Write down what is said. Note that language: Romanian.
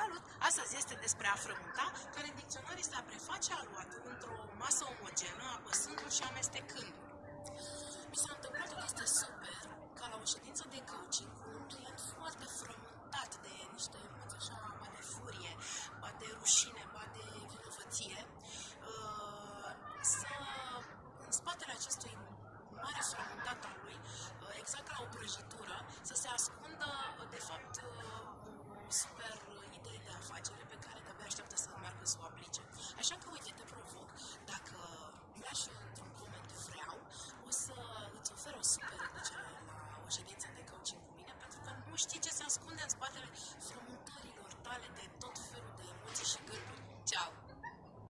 Salut! Astăzi este despre a frământa, care în dicționar este a preface aluatul într-o masă omogenă, apăsându-l și amestecându-l.